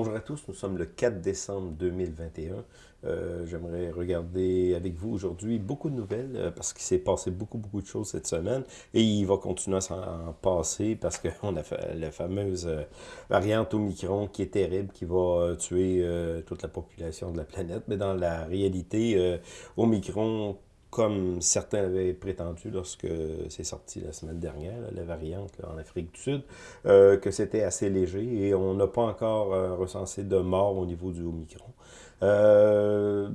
Bonjour à tous, nous sommes le 4 décembre 2021. Euh, J'aimerais regarder avec vous aujourd'hui beaucoup de nouvelles euh, parce qu'il s'est passé beaucoup, beaucoup de choses cette semaine et il va continuer à s'en passer parce qu'on a la fameuse euh, variante Omicron qui est terrible, qui va tuer toute la population de la planète. Mais dans la réalité, Omicron comme certains avaient prétendu lorsque c'est sorti la semaine dernière, la variante en Afrique du Sud, euh, que c'était assez léger et on n'a pas encore euh, recensé de morts au niveau du Omicron. Euh,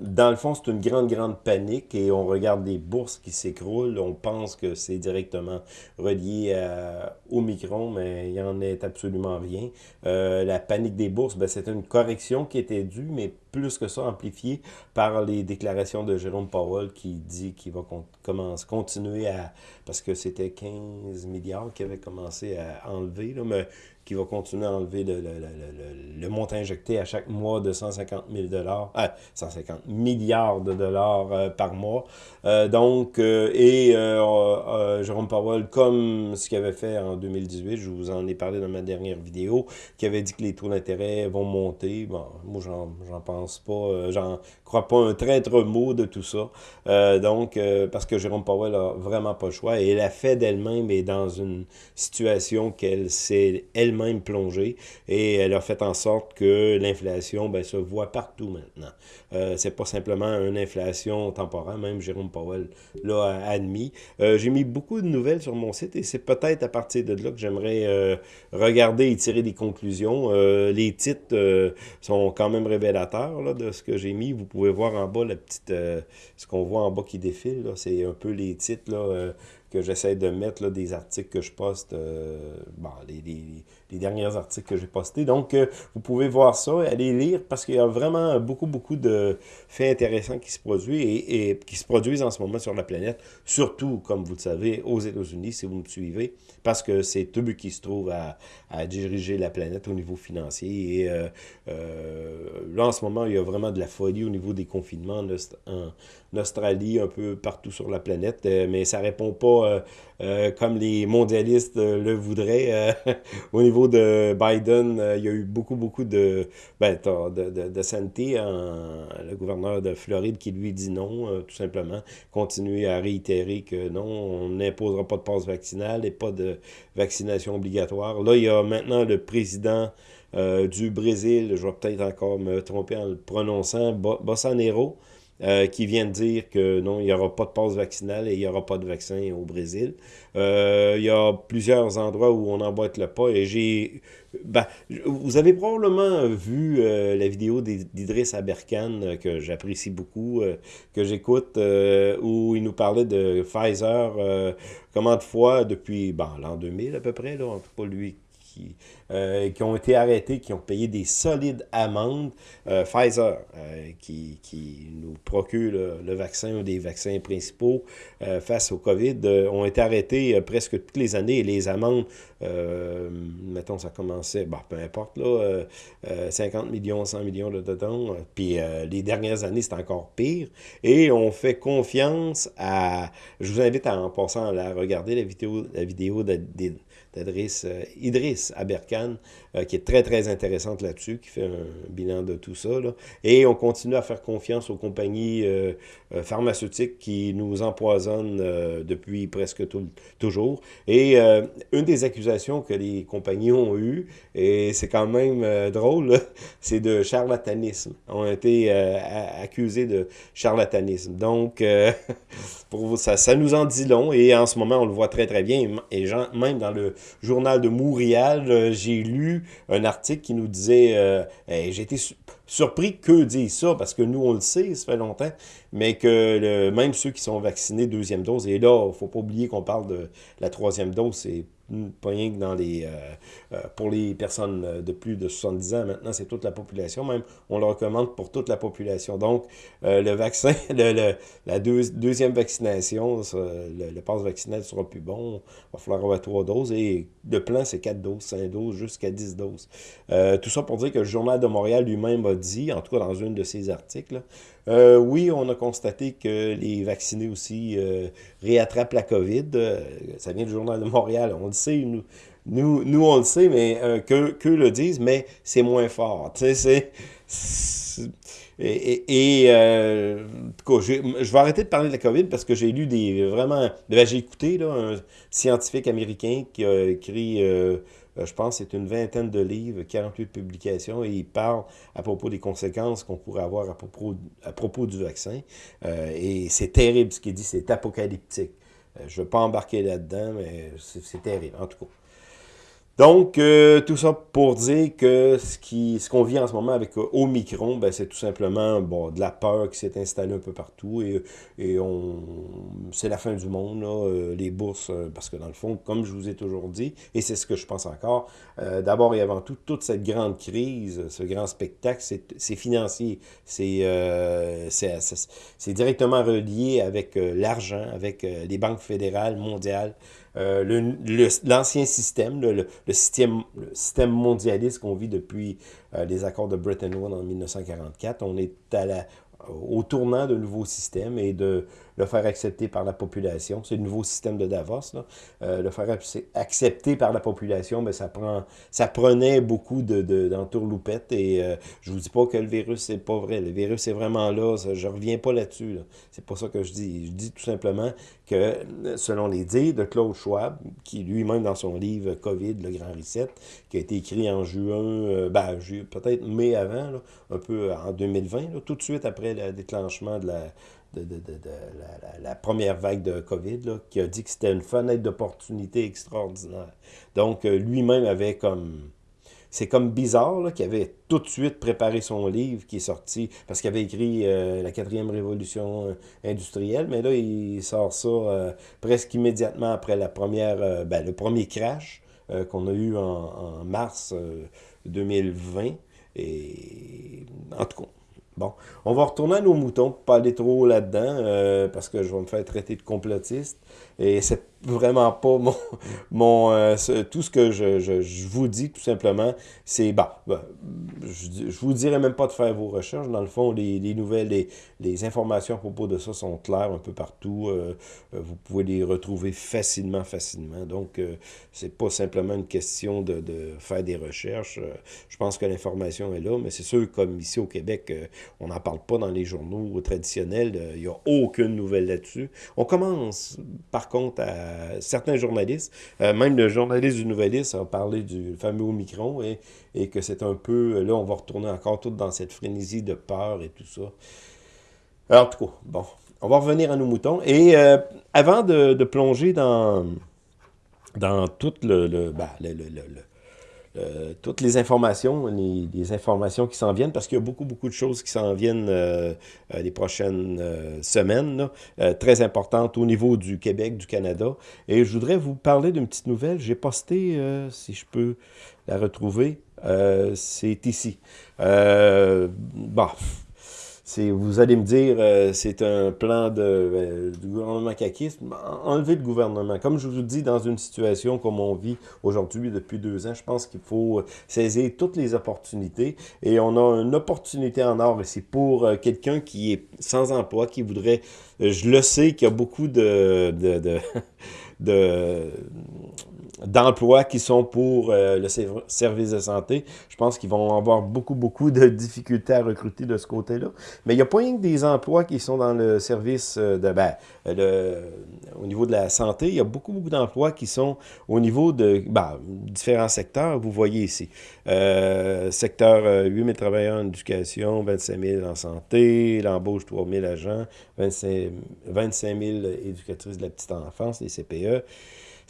dans le fond, c'est une grande, grande panique et on regarde des bourses qui s'écroulent. On pense que c'est directement relié à, au Micron, mais il n'y en est absolument rien. La panique des bourses, ben, c'est une correction qui était due, mais plus que ça, amplifiée par les déclarations de Jérôme Powell qui dit qu'il va con commencer, continuer à... Parce que c'était 15 milliards qu'il avait commencé à enlever, là, mais qui va continuer à enlever le, le, le, le, montant injecté à chaque mois de 150 000 dollars, ah, 150 milliards de dollars euh, par mois. Euh, donc, euh, et euh, euh, Jérôme Powell, comme ce qu'il avait fait en 2018, je vous en ai parlé dans ma dernière vidéo, qui avait dit que les taux d'intérêt vont monter. Bon, moi, j'en pense pas, j'en crois pas un traître mot de tout ça. donc, parce que Jérôme Powell a vraiment pas le choix et la Fed elle-même est dans une situation qu'elle s'est elle-même même plongée et elle a fait en sorte que l'inflation ben, se voit partout maintenant. Euh, c'est pas simplement une inflation temporaire, même Jérôme Powell l'a admis. Euh, J'ai mis beaucoup de nouvelles sur mon site et c'est peut-être à partir de là que j'aimerais euh, regarder et tirer des conclusions. Les titres sont quand même révélateurs là, de ce que j'ai mis. Vous pouvez voir en bas la petite, ce qu'on voit en bas qui défile. C'est un peu les titres là, que j'essaie de mettre là, des articles que je poste, euh, bon, les, les, derniers articles que j'ai postés. Donc, euh, vous pouvez voir ça, aller lire, parce qu'il y a vraiment beaucoup, beaucoup de faits intéressants qui se produisent et, et, qui se produisent en ce moment sur la planète, surtout, comme vous le savez, aux États-Unis, si vous me suivez, parce que c'est eux qui se trouvent à, à, diriger la planète au niveau financier. Et euh, là, en ce moment, il y a vraiment de la folie au niveau des confinements en, en Australie, un peu partout sur la planète, euh, mais ça répond pas euh, euh, comme les mondialistes le voudraient. au niveau de Biden, il y a eu beaucoup, beaucoup de, ben, de, de, santé, en, le gouverneur de Floride qui lui dit non, tout simplement. Continuer à réitérer que non, on n'imposera pas de passe vaccinale et pas de vaccination obligatoire. Là, il y a maintenant le président du Brésil, je vais peut-être encore me tromper en le prononçant, Bolsonaro, euh, qui vient de dire que non, il n'y aura pas de passe vaccinale et il n'y aura pas de vaccin au Brésil. Euh, il y a plusieurs endroits où on emboîte le pas et j'ai... Ben, vous avez probablement vu euh, la vidéo d'Idriss Aberkan que j'apprécie beaucoup, que j'écoute, où il nous parlait de Pfizer, comment de fois depuis ben, l'an 2000 à peu près, là, en tout cas lui qui, euh, qui ont été arrêtés, qui ont payé des solides amendes. Euh, Pfizer, euh, qui, qui, nous procure le, vaccin, un des vaccins principaux face au COVID, ont été arrêtés presque toutes les années les amendes, mettons, ça commençait, bah, peu importe, là, 50 millions, 100 millions de dollars. Puis les dernières années, c'est encore pire. Et on fait confiance à... Je vous invite à, en passant à regarder, la vidéo, la vidéo d'Idriss Idriss Aberkan, euh, qui est très, très intéressante là-dessus, qui fait un bilan de tout ça. Là. Et on continue à faire confiance aux compagnies euh, euh, pharmaceutiques qui nous empoisonnent euh, depuis presque tout, toujours. Et euh, une des accusations que les compagnies ont eues, et c'est quand même drôle, c'est de charlatanisme. ont été accusés de charlatanisme. Donc, pour vous, ça, ça nous en dit long. Et en ce moment, on le voit très, très bien. Et même dans le journal de Montréal, j'ai lu un article qui nous disait, euh, j'ai été su surpris que disent ça, parce que nous, on le sait, ça fait longtemps, mais que le, même ceux qui sont vaccinés deuxième dose, et là, il ne faut pas oublier qu'on parle de la troisième dose, c'est pas rien que dans les, euh, euh, pour les personnes de plus de 70 ans, maintenant c'est toute la population, même on le recommande pour toute la population. Donc euh, le vaccin, le, la deux, deuxième vaccination, le, le passe vaccinal sera plus bon, il va falloir avoir trois doses et le plan c'est quatre doses, cinq doses, jusqu'à 10 doses. Euh, tout ça pour dire que le Journal de Montréal lui-même a dit, en tout cas dans un de ses articles, euh, oui, on a constaté que les vaccinés aussi euh, réattrapent la COVID. Euh, ça vient du Journal de Montréal. On le sait, nous, nous, nous, on le sait, mais euh, que, le disent, mais c'est moins fort. C'est... Et, et euh, je vais arrêter de parler de la COVID parce que j'ai lu des vraiment... Ben, j'ai écouté là, un scientifique américain qui a écrit... je pense c'est une vingtaine de livres, 48 publications, et il parle à propos des conséquences qu'on pourrait avoir à propos, à propos du vaccin. et c'est terrible ce qu'il dit, c'est apocalyptique. je ne veux pas embarquer là-dedans, mais c'est terrible, en tout cas. Donc, euh, tout ça pour dire que ce qu'on vit en ce moment avec euh, Omicron, ben, c'est tout simplement de la peur qui s'est installée un peu partout et, c'est la fin du monde, euh, les bourses, parce que dans le fond, comme je vous ai toujours dit, et c'est ce que je pense encore, d'abord et avant tout, toute cette grande crise, ce grand spectacle, c'est financier, c'est directement relié avec l'argent, avec les banques fédérales, mondiales, euh, l'ancien système, le, système, mondialiste qu'on vit depuis euh, les accords de Bretton Woods en 1944. On est au tournant de nouveaux systèmes et de le faire accepter par la population. C'est le nouveau système de Davos. Là. Euh, le faire accepter par la population, mais ça prend, ça prenait beaucoup d'entourloupettes. De, et euh, je vous dis pas que le virus, c'est pas vrai. Le virus est vraiment là. Ça, je reviens pas là-dessus. C'est pas ça que je dis. Je dis tout simplement que, selon les dires de Claude Schwab, qui lui-même dans son livre COVID, le Grand Reset, qui a été écrit en juin, euh, ben, peut-être mai avant, là, un peu en 2020, là, tout de suite après le déclenchement de la de, de, de, de la, la, première vague de COVID, là, qui a dit que c'était une fenêtre d'opportunité extraordinaire. Donc, euh, lui-même avait comme... C'est comme bizarre qu'il avait tout de suite préparé son livre qui est sorti, parce qu'il avait écrit euh, La quatrième révolution euh, industrielle, mais là, il sort ça presque immédiatement après la première, ben, le premier crash qu'on a eu en, en mars 2020. Et en tout cas, Bon, on va retourner à nos moutons, pas aller trop là-dedans, euh, parce que je vais me faire traiter de complotiste. Vraiment pas mon, mon euh, tout ce que je, je, vous dis tout simplement, c'est bah, bah je, je vous dirais même pas de faire vos recherches. Dans le fond, les, les nouvelles, les, les, informations à propos de ça sont claires un peu partout. Euh, euh, vous pouvez les retrouver facilement, facilement. Donc, euh, c'est pas simplement une question de, de faire des recherches. je pense que l'information est là, mais c'est sûr, comme ici au Québec, on n'en parle pas dans les journaux traditionnels. Il n'y a aucune nouvelle là-dessus. On commence, par contre, à certains journalistes, euh, même le journaliste du Nouvelliste a parlé du fameux Omicron et, que c'est un peu, là, on va retourner encore tout dans cette frénésie de peur et tout ça. Alors, en tout cas, bon, on va revenir à nos moutons. Et euh, avant de, plonger dans, tout le, le, le, le euh, toutes les informations, les, informations qui s'en viennent, parce qu'il y a beaucoup, beaucoup de choses qui s'en viennent euh, euh, les prochaines semaines, très importantes au niveau du Québec, du Canada. Et je voudrais vous parler d'une petite nouvelle. J'ai posté, si je peux la retrouver, c'est ici. bon, vous allez me dire, euh, c'est un plan de, euh, du gouvernement caquiste. Enlever le gouvernement. Comme je vous dis, dans une situation comme on vit aujourd'hui depuis deux ans, je pense qu'il faut saisir toutes les opportunités. Et on a une opportunité en or, et c'est pour euh, quelqu'un qui est sans emploi, qui voudrait... je le sais qu'il y a beaucoup de, de d'emplois qui sont pour euh, le service de santé. Je pense qu'ils vont avoir beaucoup, beaucoup de difficultés à recruter de ce côté-là. Mais il n'y a pas rien que des emplois qui sont dans le service euh, de... Ben, le, au niveau de la santé, il y a beaucoup, beaucoup d'emplois qui sont au niveau de ben, différents secteurs. Vous voyez ici. Euh, secteur 8 000 travailleurs en éducation, 25 000 en santé, l'embauche 3 000 agents, 25, 25 000 éducatrices de la petite enfance, les CPE.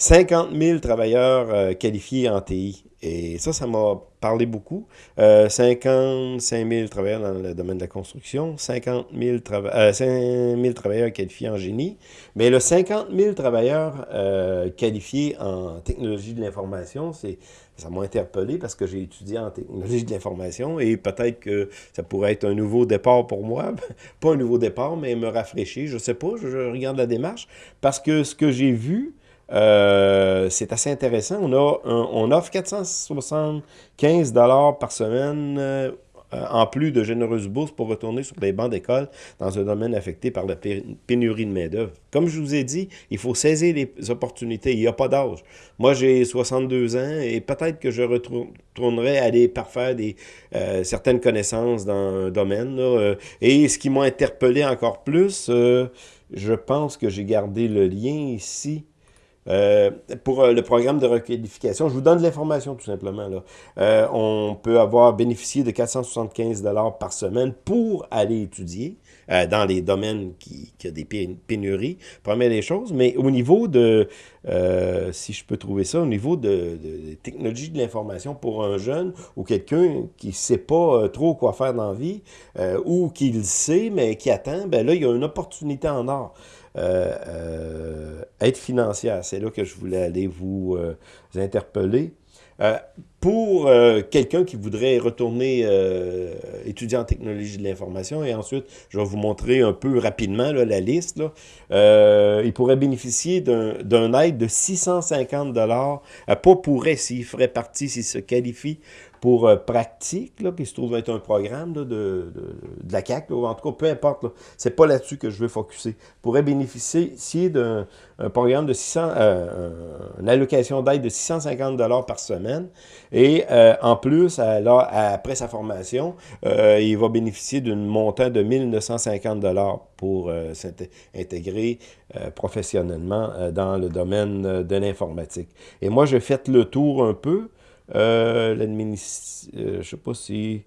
50 000 travailleurs euh, qualifiés en TI. Et ça, ça m'a parlé beaucoup. Euh, 55 000 travailleurs dans le domaine de la construction, 50 000, euh, 5 travailleurs qualifiés en génie. Mais le 50 000 travailleurs euh, qualifiés en technologie de l'information, ça m'a interpellé parce que j'ai étudié en technologie de l'information et peut-être que ça pourrait être un nouveau départ pour moi. pas un nouveau départ, mais me rafraîchir. Je sais pas, je regarde la démarche. Parce que ce que j'ai vu, euh, c'est assez intéressant. On, a on offre 475 par semaine euh, en plus de généreuses bourses pour retourner sur les bancs d'école dans un domaine affecté par la pénurie de main-d'œuvre. Comme je vous ai dit, il faut saisir les opportunités. Il n'y a pas d'âge. Moi, j'ai 62 ans et peut-être que je retournerai aller parfaire des, euh, certaines connaissances dans un domaine. Euh, et ce qui m'a interpellé encore plus, je pense que j'ai gardé le lien ici. Euh, pour euh, le programme de requalification, je vous donne de l'information tout simplement. Là. Euh, on peut avoir bénéficié de 475 par semaine pour aller étudier dans les domaines qui, ont des pénuries, première des choses. Mais au niveau de, si je peux trouver ça, au niveau de, de, de technologie de l'information pour un jeune ou quelqu'un qui ne sait pas trop quoi faire dans la vie ou qui le sait mais qui attend, ben là, il y a une opportunité en or. Euh, euh, aide financière. C'est là que je voulais aller vous, euh, interpeller. Pour quelqu'un qui voudrait retourner étudier en technologie de l'information, et ensuite, je vais vous montrer un peu rapidement la liste, là, il pourrait bénéficier d'un aide de 650 pas pourrait s'il ferait partie, s'il se qualifie pour euh, pratique, là, qui se trouve être un programme de, de, de, la CAC, en tout cas, peu importe, c'est pas là-dessus que je veux focuser, pourrait bénéficier d'un programme de 600, euh, une allocation d'aide de 650 par semaine, et euh, en plus, alors, après sa formation, il va bénéficier d'un montant de 1950 pour s'intégrer professionnellement dans le domaine de l'informatique. Et moi, j'ai fait le tour un peu, euh, euh, je sais pas si...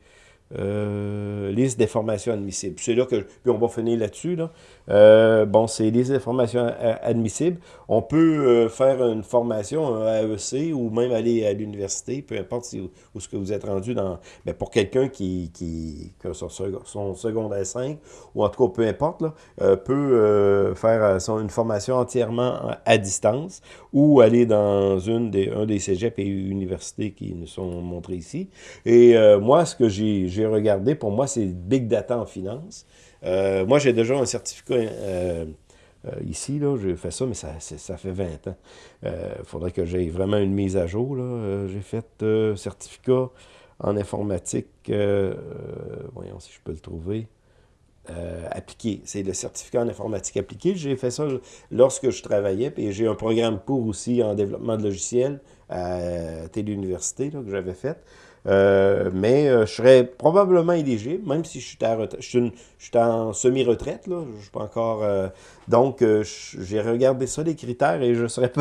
Euh, liste des formations admissibles. C'est là que, puis on va finir là-dessus, là. Euh, bon, c'est des informations admissibles. On peut euh, faire une formation, un AEC, ou même aller à l'université, peu importe où, ce que vous êtes rendu dans... Mais pour quelqu'un qui, qui, a son, son, secondaire 5, ou en tout cas, peu importe, là, euh, peut faire son, une formation entièrement à distance, ou aller dans une des, un des cégeps et universités qui nous sont montrés ici. Et moi, ce que j'ai regardé, pour moi, c'est Big Data en finance. Euh, moi, j'ai déjà un certificat euh, euh, ici, là, j'ai fait ça, mais ça, fait 20 ans. Il faudrait que j'aie vraiment une mise à jour. J'ai fait certificat en informatique, voyons si je peux le trouver, appliqué. C'est le certificat en informatique appliqué. J'ai fait ça lorsque je travaillais, puis j'ai un programme pour aussi en développement de logiciels à Téléuniversité que j'avais fait. Euh, mais euh, je serais probablement éligible, même si je suis, à je je suis en semi-retraite, là, je suis pas encore... Euh, donc, j'ai regardé ça, les critères, et je serais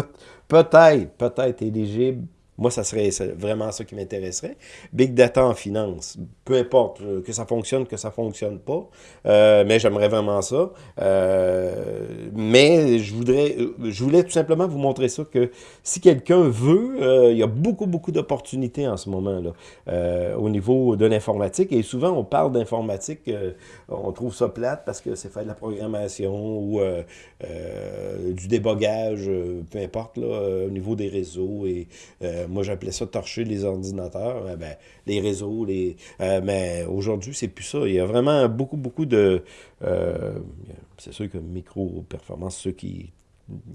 peut-être, peut-être éligible moi, ça serait vraiment ça qui m'intéresserait. Big data en finance, peu importe, euh, que ça fonctionne, que ça fonctionne pas, euh, mais j'aimerais vraiment ça. Euh, mais je voudrais, je voulais tout simplement vous montrer ça, que si quelqu'un veut, il y a beaucoup, beaucoup d'opportunités en ce moment-là, au niveau de l'informatique. Et souvent, on parle d'informatique, on trouve ça plate parce que c'est faire de la programmation ou du débogage, peu importe, là, au niveau des réseaux moi, j'appelais ça torcher les ordinateurs, euh, ben, les réseaux. les euh, Mais aujourd'hui, c'est plus ça. Il y a vraiment beaucoup, beaucoup de... c'est sûr que micro-performance, ceux qui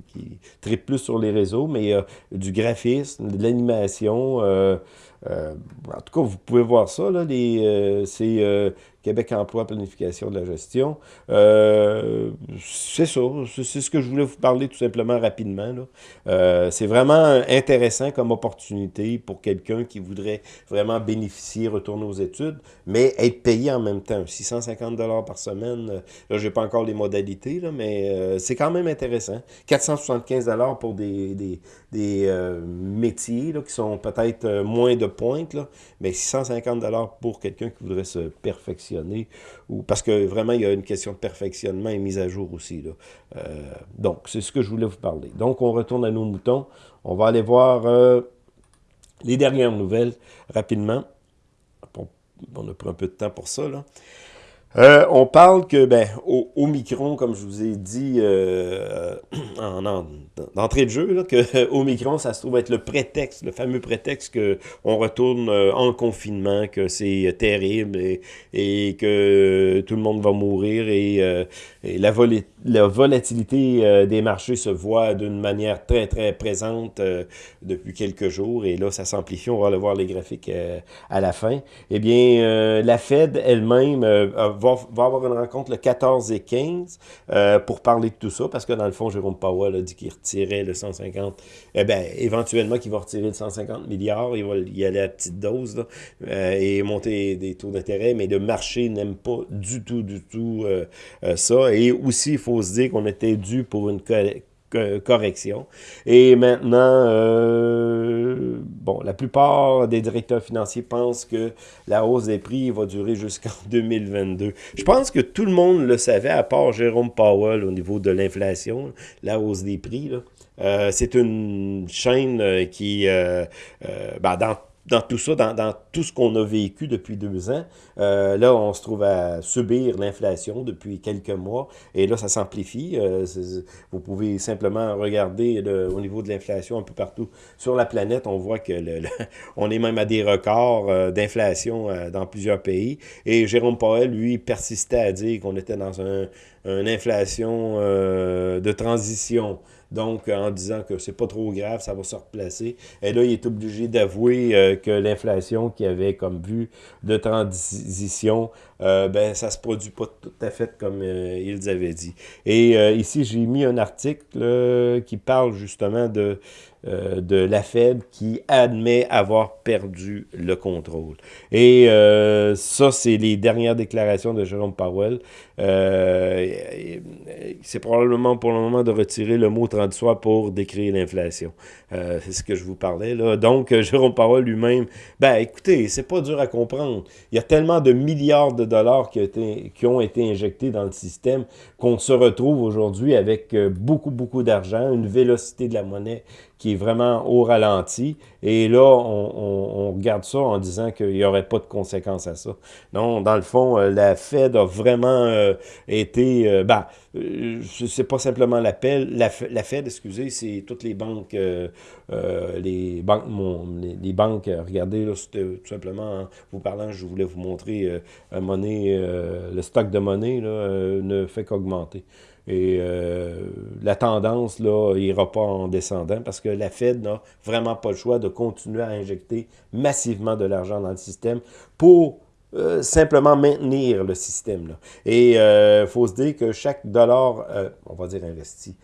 qui plus sur les réseaux, mais il y a du graphisme, de l'animation. en tout cas, vous pouvez voir ça, là, c'est Québec Emploi, Planification de la gestion. Euh, c'est ça, c'est ce que je voulais vous parler tout simplement rapidement. Euh, c'est vraiment intéressant comme opportunité pour quelqu'un qui voudrait vraiment bénéficier, retourner aux études, mais être payé en même temps. 650 par semaine, euh, là, j'ai pas encore les modalités, mais c'est quand même intéressant. 475 pour des, des, des métiers là, qui sont peut-être moins de pointe, là, mais 650 pour quelqu'un qui voudrait se perfectionner ou parce que vraiment, il y a une question de perfectionnement et mise à jour aussi. Là. Euh, donc, c'est ce que je voulais vous parler. Donc, on retourne à nos moutons. On va aller voir euh, les dernières nouvelles rapidement. On a pris un peu de temps pour ça. Là. Euh, on parle que, ben, au, Omicron, comme je vous ai dit euh, en, d'entrée de jeu, là, que Omicron, ça se trouve être le prétexte, le fameux prétexte que on retourne euh, en confinement, que c'est terrible et, que tout le monde va mourir et, et la, la, volatilité des marchés se voit d'une manière très, très présente depuis quelques jours et là, ça s'amplifie. On va le voir les graphiques à la fin. Eh bien, la Fed elle-même va va, avoir une rencontre le 14 et 15 euh, pour parler de tout ça, parce que dans le fond, Jérôme Powell a dit qu'il retirait le 150, eh bien, éventuellement qu'il va retirer le 150 milliards, il va y aller à petite dose, euh, et monter des taux d'intérêt, mais le marché n'aime pas du tout, du tout euh, ça. Et aussi, il faut se dire qu'on était dû pour une correction. Et maintenant, euh, bon, la plupart des directeurs financiers pensent que la hausse des prix va durer jusqu'en 2022. Je pense que tout le monde le savait, à part Jérôme Powell au niveau de l'inflation, la hausse des prix. Euh, c'est une chaîne euh, qui, ben, dans dans tout ça, dans, tout ce qu'on a vécu depuis deux ans, euh, là, on se trouve à subir l'inflation depuis quelques mois, et là, ça s'amplifie. Euh, vous pouvez simplement regarder au niveau de l'inflation un peu partout sur la planète, on voit que on est même à des records euh, d'inflation dans plusieurs pays, et Jérôme Powell, lui, persistait à dire qu'on était dans un, une inflation de transition, donc en disant que c'est pas trop grave, ça va se replacer. Et là, il est obligé d'avouer euh, que l'inflation qu'il avait comme vue de transition, euh, ben ça se produit pas tout à fait comme euh, ils avaient dit. Et ici, j'ai mis un article qui parle justement de euh, de la Fed qui admet avoir perdu le contrôle. Et euh, ça, c'est les dernières déclarations de Jérôme Powell. Euh, c'est probablement pour le moment de retirer le mot transitoire pour décrire l'inflation. c'est ce que je vous parlais. là. Donc, Jérôme Powell lui-même, ben écoutez, c'est pas dur à comprendre. Il y a tellement de milliards de dollars qui, qui ont été injectés dans le système qu'on se retrouve aujourd'hui avec beaucoup, beaucoup d'argent, une vélocité de la monnaie qui est vraiment au ralenti. Et là, on, regarde ça en disant qu'il n'y aurait pas de conséquences à ça. Non, dans le fond, euh, la Fed a vraiment euh, été... Euh, ben, c'est pas simplement l'appel, la, la, Fed, excusez, c'est toutes les banques, les banques, les, banques, regardez, là, tout simplement, vous parlant, je voulais vous montrer monnaie, le stock de monnaie là, ne fait qu'augmenter. Et euh, la tendance, là, ira pas en descendant parce que la Fed n'a vraiment pas le choix de continuer à injecter massivement de l'argent dans le système pour euh, simplement maintenir le système. Et il euh, faut se dire que chaque dollar, on va dire investi,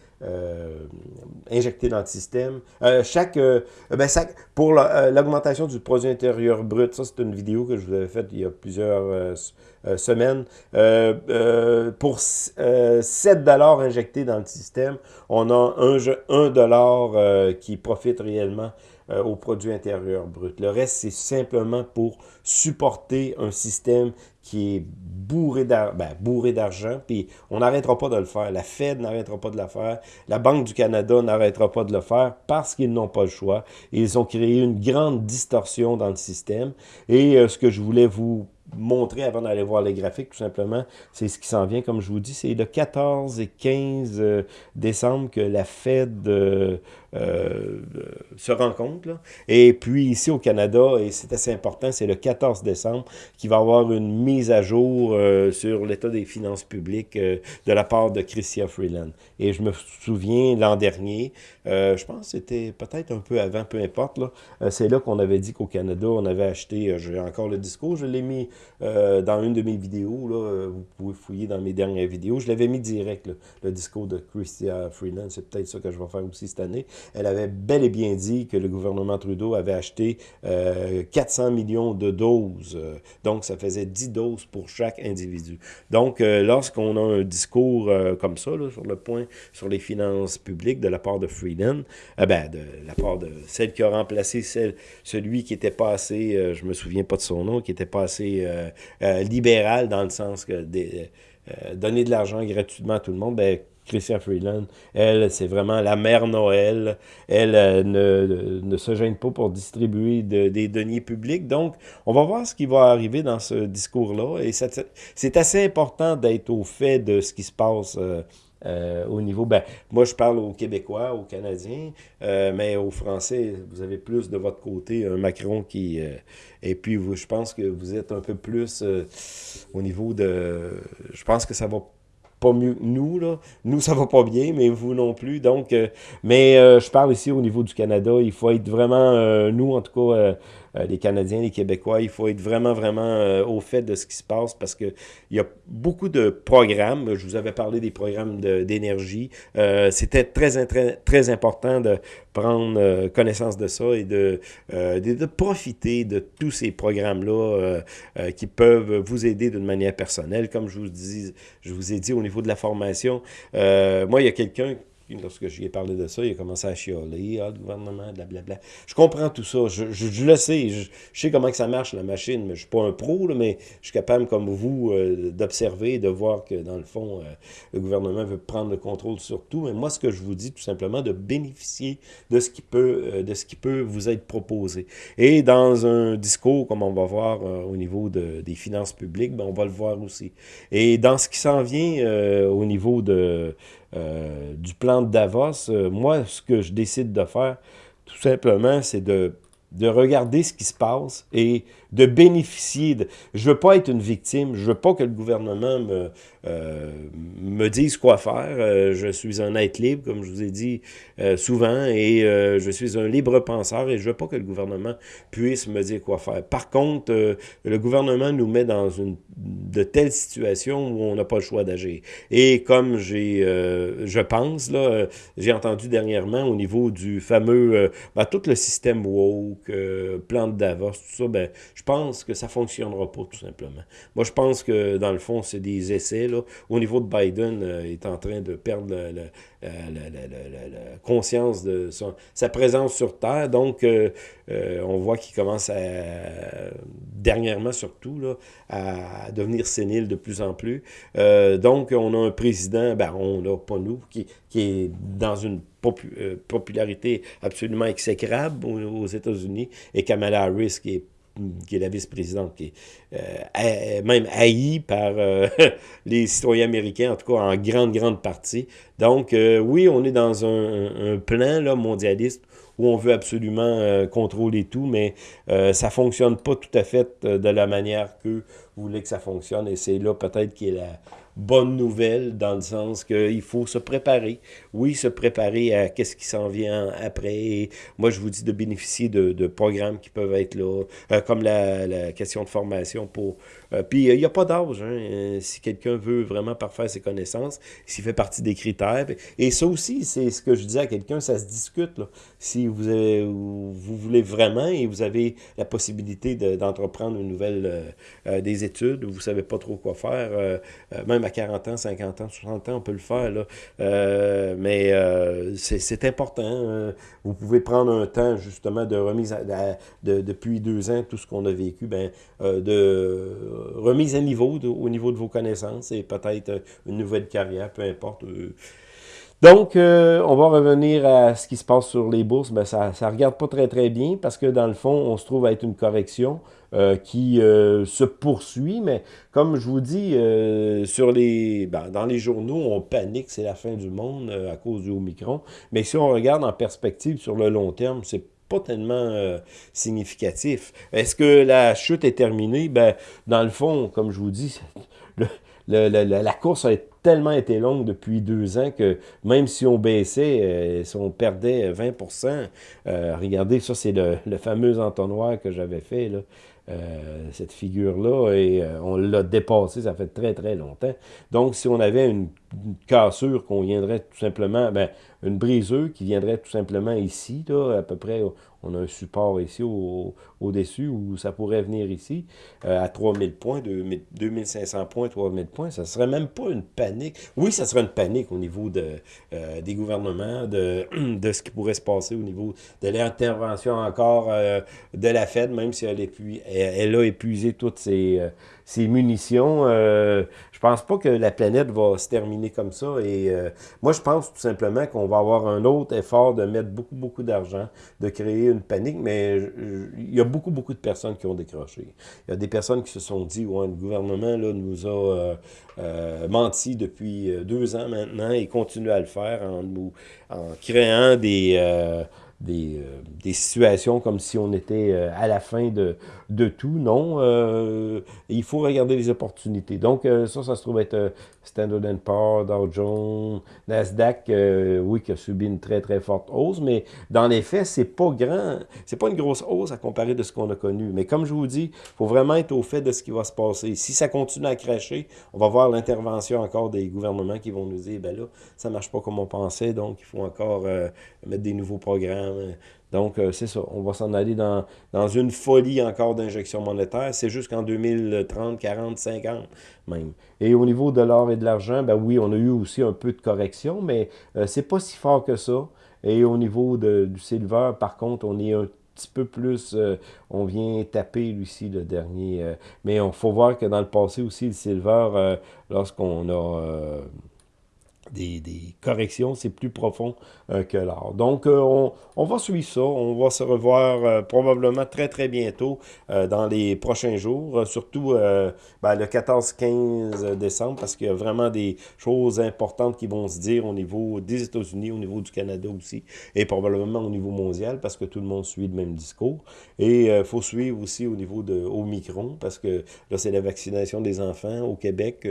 injecté dans le système. chaque, ben, pour l'augmentation du produit intérieur brut, ça c'est une vidéo que je vous avais faite il y a plusieurs semaine. Euh, euh, pour 7 dollars injectés dans le système, on a 1, dollar qui profite réellement au produit intérieur brut. Le reste, c'est simplement pour supporter un système qui est bourré ben, d'argent, puis on n'arrêtera pas de le faire. La Fed n'arrêtera pas de le faire. La Banque du Canada n'arrêtera pas de le faire parce qu'ils n'ont pas le choix. Ils ont créé une grande distorsion dans le système. Et ce que je voulais vous montrer avant d'aller voir les graphiques, tout simplement, c'est ce qui s'en vient. Comme je vous dis, c'est le 14 et 15 euh, décembre que la Fed euh, euh, se rencontre. Et puis ici au Canada, et c'est assez important, c'est le 14 décembre qui va avoir une mise à jour sur l'état des finances publiques de la part de Chrystia Freeland. Et je me souviens l'an dernier, je pense que c'était peut-être un peu avant, peu importe, c'est là, qu'on avait dit qu'au Canada, on avait acheté, j'ai encore le discours, je l'ai mis euh, dans une de mes vidéos, là, euh, vous pouvez fouiller dans mes dernières vidéos, je l'avais mis direct, le discours de Christia Freeland, c'est peut-être ça que je vais faire aussi cette année. Elle avait bel et bien dit que le gouvernement Trudeau avait acheté 400 euh, millions de doses, donc ça faisait 10 doses pour chaque individu. Donc, lorsqu'on a un discours comme ça, sur le point, sur les finances publiques de la part de Freeland, ben, de la part de celle qui a remplacé celui qui était passé, je me souviens pas de son nom, qui était passé euh, euh, libéral dans le sens que euh, donner de l'argent gratuitement à tout le monde, ben, Christian Freeland, elle, c'est vraiment la mère Noël. Elle euh, ne, ne, se gêne pas pour distribuer des deniers publics. Donc, on va voir ce qui va arriver dans ce discours-là. Et c'est assez important d'être au fait de ce qui se passe euh, euh, au niveau, ben, moi je parle aux Québécois, aux Canadiens, mais aux Français, vous avez plus de votre côté un Macron qui... et puis, vous, je pense que vous êtes un peu plus au niveau de... Je pense que ça va pas mieux que nous, là. Nous, ça va pas bien, mais vous non plus. Donc, euh, mais euh, je parle ici au niveau du Canada. Il faut être vraiment, euh, nous, en tout cas, les Canadiens, les Québécois, il faut être vraiment, vraiment au fait de ce qui se passe parce qu'il y a beaucoup de programmes. Je vous avais parlé des programmes d'énergie. C'était très, très, très important de prendre connaissance de ça et de, de, profiter de tous ces programmes-là qui peuvent vous aider d'une manière personnelle. Comme je vous, dis, je vous ai dit au niveau de la formation. Euh, moi, il y a quelqu'un lorsque je lui ai parlé de ça, il a commencé à chialer, ah, le gouvernement, blablabla. Je comprends tout ça, je, je, le sais, je, sais comment que ça marche, la machine, mais je suis pas un pro, mais je suis capable, comme vous, euh, d'observer, de voir que, dans le fond, euh, le gouvernement veut prendre le contrôle sur tout, mais moi, ce que je vous dis, tout simplement, de bénéficier de ce qui peut, euh, de ce qui peut vous être proposé. Et dans un discours, comme on va voir au niveau de, des finances publiques, ben, on va le voir aussi. Et dans ce qui s'en vient au niveau de euh, du plan de Davos, euh, moi, ce que je décide de faire, tout simplement, c'est de, de regarder ce qui se passe et de bénéficier. De... Je veux pas être une victime, je veux pas que le gouvernement me, euh, me dise quoi faire. Euh, je suis un être libre, comme je vous ai dit euh, souvent, et je suis un libre penseur et je veux pas que le gouvernement puisse me dire quoi faire. Par contre, le gouvernement nous met dans une de telles situations où on n'a pas le choix d'agir. Et comme j'ai, je pense, là, j'ai entendu dernièrement au niveau du fameux, ben, tout le système woke, plan de Davos, tout ça, ben, je pense que ça ne fonctionnera pas, tout simplement. Moi, je pense que, dans le fond, c'est des essais. Là. Au niveau de Biden, il euh, est en train de perdre la, conscience de sa présence sur Terre. Donc, euh, euh, on voit qu'il commence à, dernièrement surtout, là, à devenir sénile de plus en plus. donc, on a un président, ben, on n'a pas nous, qui, qui est dans une popularité absolument exécrable aux États-Unis, et Kamala Harris, qui est qui est la vice-présidente, qui est euh, même haïe par euh, les citoyens américains, en tout cas en grande, grande partie. Donc, euh, oui, on est dans un, plan là, mondialiste où on veut absolument contrôler tout, mais ça fonctionne pas tout à fait de la manière que vous voulez que ça fonctionne, et c'est là peut-être qu'il est la bonne nouvelle dans le sens qu'il faut se préparer. Oui, se préparer à qu'est-ce qui s'en vient après. moi, je vous dis de bénéficier de, de programmes qui peuvent être là, euh, comme la, la, question de formation pour... Euh, puis, il n'y a pas d'âge. Hein, euh, si quelqu'un veut vraiment parfaire ses connaissances, s'il fait partie des critères. Et ça aussi, c'est ce que je disais à quelqu'un, ça se discute. Si vous, vous voulez vraiment et vous avez la possibilité d'entreprendre une nouvelle des études, vous ne savez pas trop quoi faire, même à 40 ans, 50 ans, 60 ans, on peut le faire. Euh, mais euh, c'est important. Hein. vous pouvez prendre un temps justement de remise à, de, depuis deux ans, tout ce qu'on a vécu, ben, euh, de remise à niveau au niveau de vos connaissances et peut-être une nouvelle carrière, peu importe. Donc, on va revenir à ce qui se passe sur les bourses. Ben, ça ne regarde pas très, très bien parce que, dans le fond, on se trouve à être une correction. Euh, qui euh, se poursuit, mais comme je vous dis, euh, sur les, ben, dans les journaux, on panique, c'est la fin du monde à cause du Omicron, mais si on regarde en perspective sur le long terme, c'est tellement significatif. Est-ce que la chute est terminée? Ben, dans le fond, comme je vous dis, la course a tellement été longue depuis deux ans que même si on baissait, si on perdait 20% regardez, ça c'est le, fameux entonnoir que j'avais fait, là. Euh, cette figure-là, et euh, on l'a dépassé, ça fait très, très longtemps. Donc, si on avait une, cassure qu'on viendrait tout simplement, ben, une briseuse qui viendrait tout simplement ici, là, à peu près, on a un support ici au-dessus où ça pourrait venir ici euh, à 3000 points, 2500 points, 3000 points. Ça serait même pas une panique. Oui, ça serait une panique au niveau euh, des gouvernements, de, ce qui pourrait se passer au niveau de l'intervention encore euh, de la Fed, même si elle, a épuisé toutes ses, ses munitions. Euh, je pense pas que la planète va se terminer comme ça. Et euh, moi, je pense tout simplement qu'on va avoir un autre effort de mettre beaucoup, beaucoup d'argent, de créer une panique. Mais il y a beaucoup, beaucoup de personnes qui ont décroché. Il y a des personnes qui se sont dit, ouais, le gouvernement là, nous a menti depuis deux ans maintenant et continue à le faire en, en créant des des, euh, des, situations comme si on était euh, à la fin de, de tout. Non, euh, il faut regarder les opportunités. Donc, ça, ça se trouve être Standard Poor's, Dow Jones, Nasdaq, oui, qui a subi une très, très forte hausse, mais dans les faits, c'est pas grand, c'est pas une grosse hausse à comparer de ce qu'on a connu. Mais comme je vous dis, il faut vraiment être au fait de ce qui va se passer. Si ça continue à cracher, on va voir l'intervention encore des gouvernements qui vont nous dire, ben là, ça marche pas comme on pensait, donc il faut encore mettre des nouveaux programmes, donc, euh, c'est ça. On va s'en aller dans, dans une folie encore d'injection monétaire. C'est jusqu'en 2030, 40, 50 même. Et au niveau de l'or et de l'argent, ben oui, on a eu aussi un peu de correction, mais euh, c'est pas si fort que ça. Et au niveau du silver, par contre, on est un petit peu plus, euh, on vient taper lui-ci le dernier. mais il faut voir que dans le passé aussi, le silver, lorsqu'on a des, corrections, c'est plus profond euh, que l'art. Donc, euh, on, on, va suivre ça. On va se revoir euh, probablement très, très bientôt dans les prochains jours, surtout ben, le 14-15 décembre, parce qu'il y a vraiment des choses importantes qui vont se dire au niveau des États-Unis, au niveau du Canada aussi, et probablement au niveau mondial, parce que tout le monde suit le même discours. Et il faut suivre aussi au niveau de Omicron, parce que là, c'est la vaccination des enfants au Québec.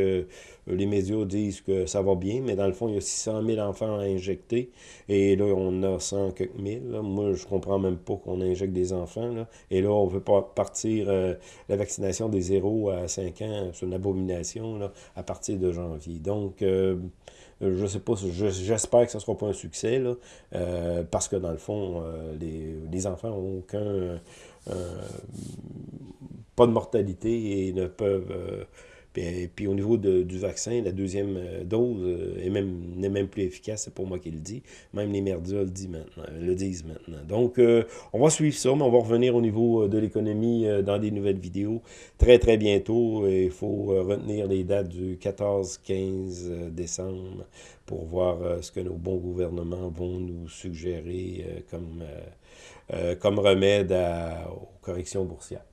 Les médias disent que ça va bien, mais dans le fond, il y a 600 000 enfants à injecter. Et là, on a 100 quelques mille. Moi, je comprends même pas qu'on injecte des enfants. Et là, on veut pas partir euh, la vaccination des 0 à 5 ans. C'est une abomination à partir de janvier. Donc, euh, je sais pas, j'espère que ce ne sera pas un succès, là, euh, parce que dans le fond, les, les, enfants n'ont aucun... pas de mortalité et ne peuvent puis, puis, au niveau du vaccin, la deuxième euh, dose euh, est même, n'est même plus efficace, c'est pour moi qui le dis. Même les merdias le, dit maintenant, le disent maintenant. Donc, euh, on va suivre ça, mais on va revenir au niveau de l'économie dans des nouvelles vidéos très, très bientôt. Il faut retenir les dates du 14-15 décembre pour voir ce que nos bons gouvernements vont nous suggérer comme, comme remède aux corrections boursières.